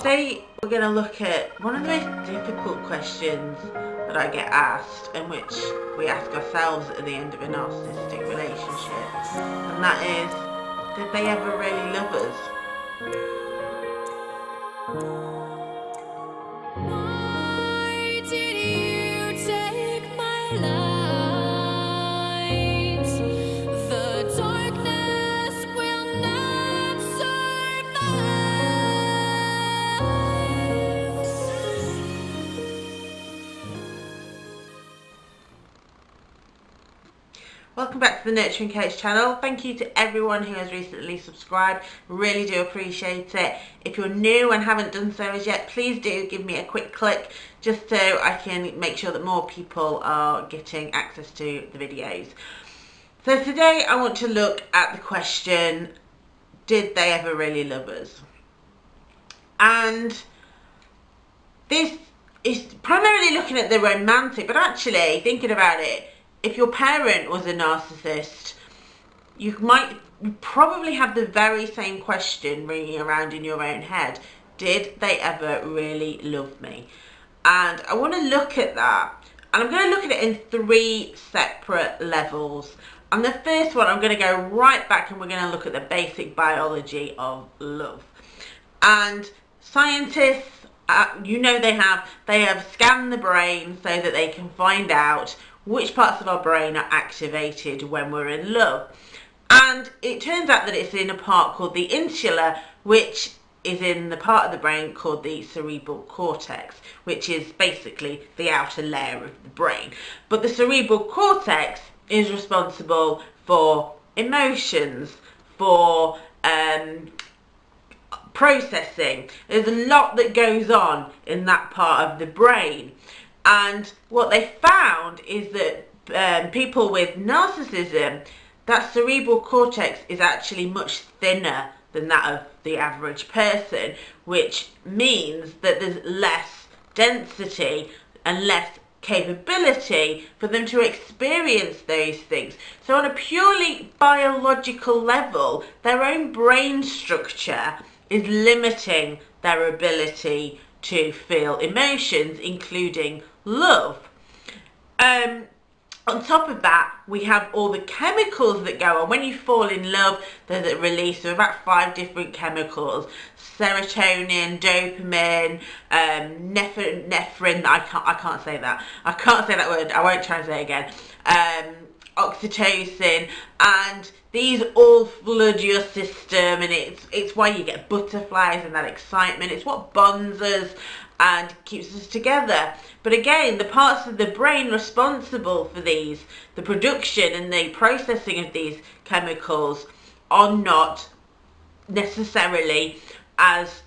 Today we're going to look at one of the most difficult questions that I get asked and which we ask ourselves at the end of a narcissistic relationship and that is, did they ever really love us? Welcome back to the Nurturing Coach channel. Thank you to everyone who has recently subscribed. Really do appreciate it. If you're new and haven't done so as yet, please do give me a quick click just so I can make sure that more people are getting access to the videos. So today I want to look at the question, did they ever really love us? And this is primarily looking at the romantic, but actually thinking about it, if your parent was a narcissist, you might probably have the very same question ringing around in your own head. Did they ever really love me? And I want to look at that. And I'm going to look at it in three separate levels. And the first one, I'm going to go right back and we're going to look at the basic biology of love. And scientists, uh, you know they have, they have scanned the brain so that they can find out which parts of our brain are activated when we're in love. And it turns out that it's in a part called the insula, which is in the part of the brain called the cerebral cortex, which is basically the outer layer of the brain. But the cerebral cortex is responsible for emotions, for um, processing. There's a lot that goes on in that part of the brain. And what they found is that um, people with narcissism, that cerebral cortex is actually much thinner than that of the average person, which means that there's less density and less capability for them to experience those things. So on a purely biological level, their own brain structure is limiting their ability to feel emotions, including love. Um, on top of that, we have all the chemicals that go on. When you fall in love, there's a release of about five different chemicals. Serotonin, dopamine, um, nephrine, I can't, I can't say that. I can't say that word, I won't try to say it again. Um, oxytocin, and these all flood your system and it's, it's why you get butterflies and that excitement. It's what bonds us and keeps us together. But again, the parts of the brain responsible for these, the production and the processing of these chemicals are not necessarily as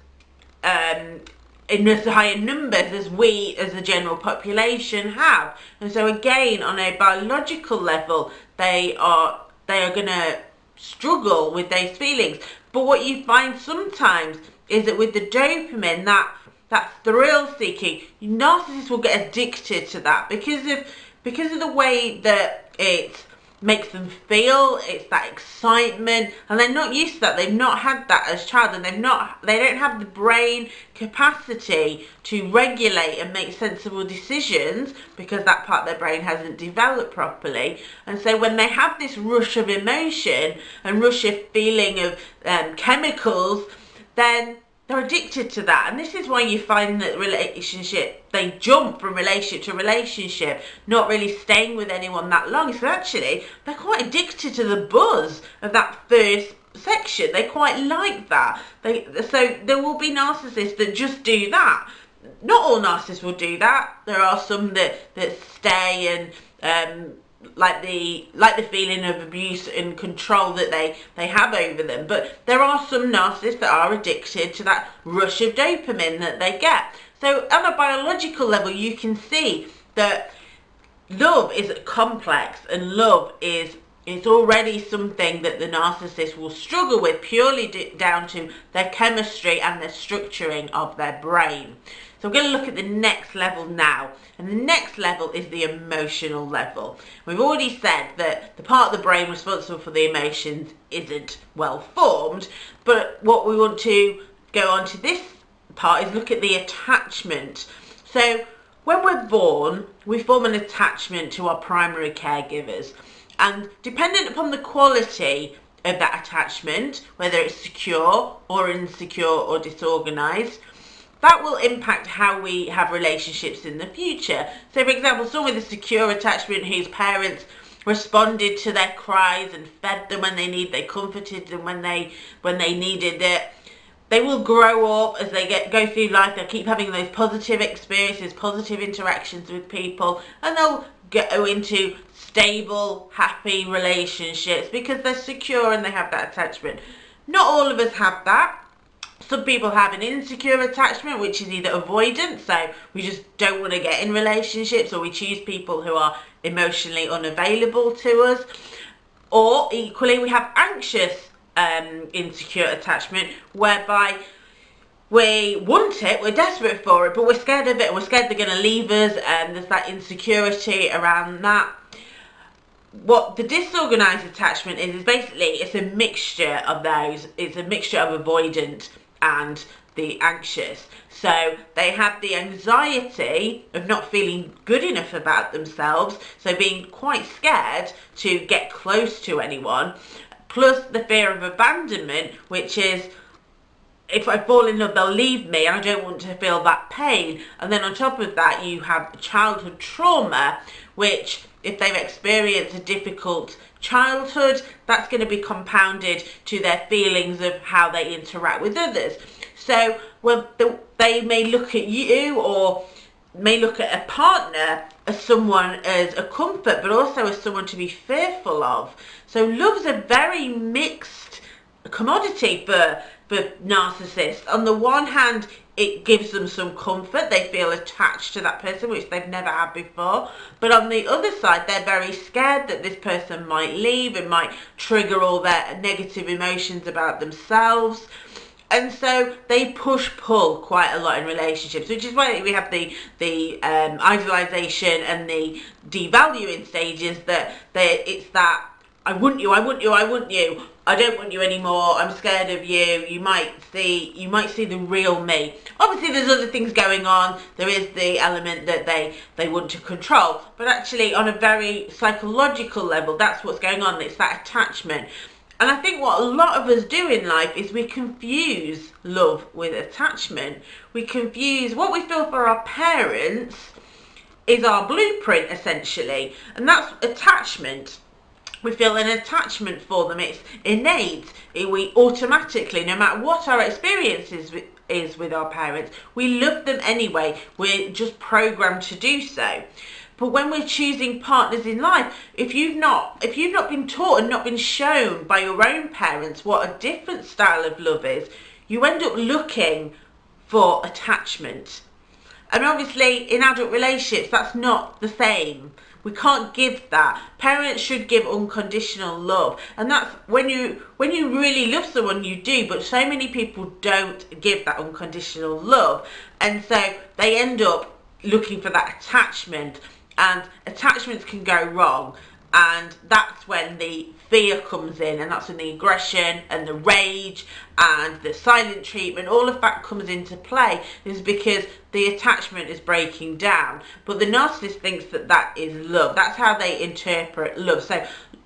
um, in as high numbers as we as the general population have. And so again, on a biological level, they are they are going to struggle with those feelings. But what you find sometimes is that with the dopamine, that that thrill seeking, narcissists will get addicted to that because of because of the way that it makes them feel it's that excitement and they're not used to that. They've not had that as child and they've not they don't have the brain capacity to regulate and make sensible decisions because that part of their brain hasn't developed properly. And so when they have this rush of emotion and rush of feeling of um, chemicals then they're addicted to that and this is why you find that relationship they jump from relationship to relationship not really staying with anyone that long. So actually they're quite addicted to the buzz of that first section. They quite like that. They so there will be narcissists that just do that. Not all narcissists will do that. There are some that that stay and um like the like the feeling of abuse and control that they they have over them but there are some narcissists that are addicted to that rush of dopamine that they get so on a biological level you can see that love is complex and love is it's already something that the narcissist will struggle with purely down to their chemistry and the structuring of their brain. So we're going to look at the next level now. And the next level is the emotional level. We've already said that the part of the brain responsible for the emotions isn't well formed. But what we want to go on to this part is look at the attachment. So when we're born, we form an attachment to our primary caregivers. And dependent upon the quality of that attachment, whether it's secure or insecure or disorganized, that will impact how we have relationships in the future. So for example, someone with a secure attachment whose parents responded to their cries and fed them when they need, they comforted them when they when they needed it. They will grow up as they get go through life. They'll keep having those positive experiences, positive interactions with people, and they'll go into stable, happy relationships because they're secure and they have that attachment. Not all of us have that. Some people have an insecure attachment, which is either avoidant, so we just don't want to get in relationships, or we choose people who are emotionally unavailable to us. Or equally, we have anxious um, insecure attachment, whereby we want it, we're desperate for it, but we're scared of it, we're scared they're going to leave us, and there's that insecurity around that. What the disorganized attachment is, is basically it's a mixture of those. It's a mixture of avoidant and the anxious. So they have the anxiety of not feeling good enough about themselves, so being quite scared to get close to anyone, plus the fear of abandonment, which is if I fall in love, they'll leave me and I don't want to feel that pain. And then on top of that, you have childhood trauma, which if they've experienced a difficult childhood, that's going to be compounded to their feelings of how they interact with others. So well, they may look at you or may look at a partner as someone as a comfort, but also as someone to be fearful of. So love's a very mixed commodity for for narcissists. On the one hand, it gives them some comfort. They feel attached to that person, which they've never had before. But on the other side, they're very scared that this person might leave and might trigger all their negative emotions about themselves. And so they push pull quite a lot in relationships, which is why we have the the um, idealization and the devaluing stages. That they it's that I want you, I want you, I want you. I don't want you anymore. I'm scared of you. You might see you might see the real me. Obviously there's other things going on. There is the element that they they want to control, but actually on a very psychological level that's what's going on. It's that attachment. And I think what a lot of us do in life is we confuse love with attachment. We confuse what we feel for our parents is our blueprint essentially, and that's attachment we feel an attachment for them. It's innate. We automatically, no matter what our experiences is with our parents, we love them anyway. We're just programmed to do so. But when we're choosing partners in life, if you've not if you've not been taught and not been shown by your own parents what a different style of love is, you end up looking for attachment. And obviously in adult relationships that's not the same. We can't give that. Parents should give unconditional love. And that's when you when you really love someone you do, but so many people don't give that unconditional love. And so they end up looking for that attachment and attachments can go wrong and that's when the fear comes in and that's when the aggression and the rage and the silent treatment all of that comes into play is because the attachment is breaking down but the narcissist thinks that that is love that's how they interpret love so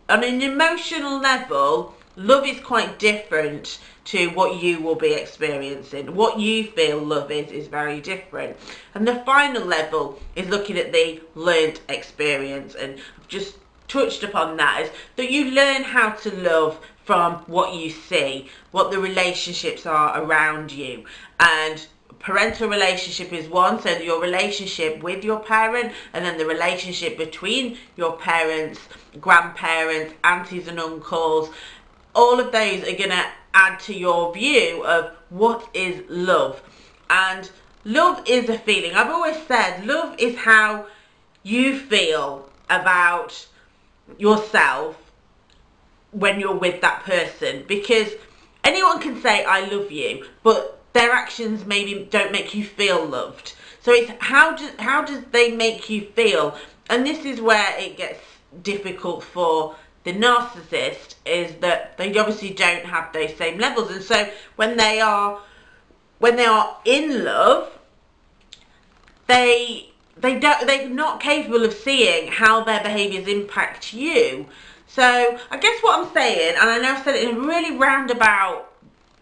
on an emotional level love is quite different to what you will be experiencing. What you feel love is, is very different. And the final level is looking at the learned experience and just touched upon that is that you learn how to love from what you see, what the relationships are around you. And parental relationship is one, so your relationship with your parent and then the relationship between your parents, grandparents, aunties and uncles, all of those are going to add to your view of what is love. And love is a feeling. I've always said love is how you feel about yourself when you're with that person because anyone can say I love you but their actions maybe don't make you feel loved. So it's how does how does they make you feel? And this is where it gets difficult for the narcissist is that they obviously don't have those same levels. And so when they are when they are in love, they they don't they're not capable of seeing how their behaviours impact you. So I guess what I'm saying, and I know I've said it in a really roundabout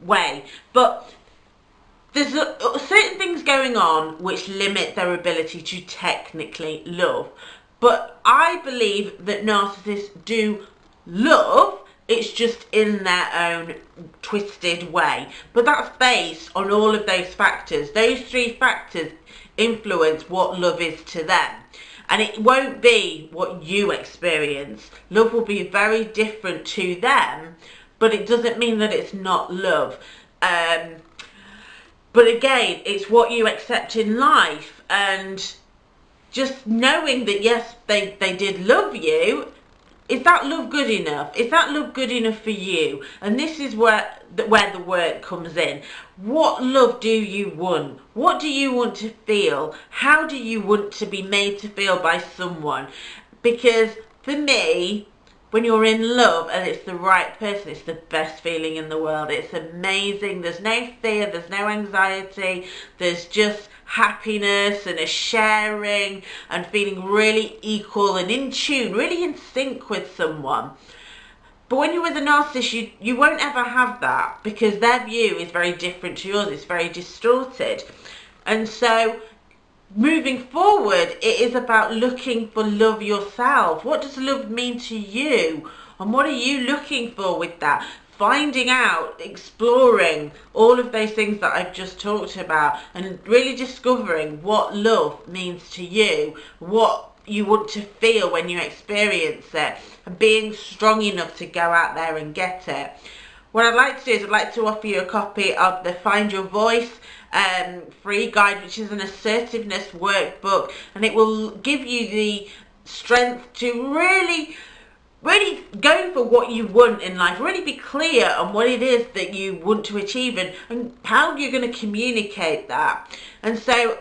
way, but there's a, certain things going on which limit their ability to technically love. But I believe that narcissists do love, it's just in their own twisted way. But that's based on all of those factors. Those three factors influence what love is to them. And it won't be what you experience. Love will be very different to them, but it doesn't mean that it's not love. Um, but again, it's what you accept in life and just knowing that yes, they, they did love you, is that love good enough? Is that love good enough for you? And this is where the, where the work comes in. What love do you want? What do you want to feel? How do you want to be made to feel by someone? Because for me, when you're in love and it's the right person, it's the best feeling in the world. It's amazing. There's no fear, there's no anxiety, there's just happiness and a sharing and feeling really equal and in tune, really in sync with someone. But when you're with a narcissist, you, you won't ever have that because their view is very different to yours. It's very distorted. And so moving forward, it is about looking for love yourself. What does love mean to you? And what are you looking for with that? Finding out, exploring all of those things that I've just talked about and really discovering what love means to you, what you want to feel when you experience it and being strong enough to go out there and get it. What I'd like to do is I'd like to offer you a copy of the Find Your Voice um, free guide, which is an assertiveness workbook, and it will give you the strength to really really go for what you want in life. Really be clear on what it is that you want to achieve and, and how you're going to communicate that. And so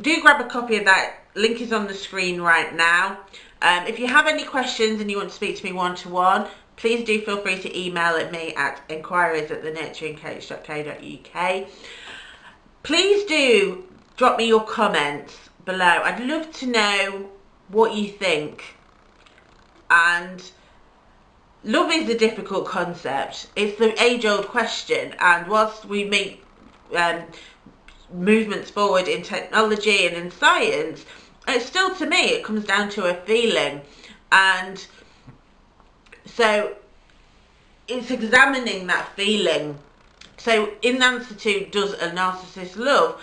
do grab a copy of that. Link is on the screen right now. Um, if you have any questions and you want to speak to me one-to-one -one, please do feel free to email at me at inquiries at thenurturingcoach.co.uk please do drop me your comments below. I'd love to know what you think. And love is a difficult concept. It's the age-old question. And whilst we make um, movements forward in technology and in science, it's still to me, it comes down to a feeling. And so it's examining that feeling so in answer to does a narcissist love,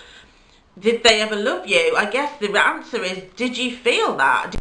did they ever love you? I guess the answer is, did you feel that?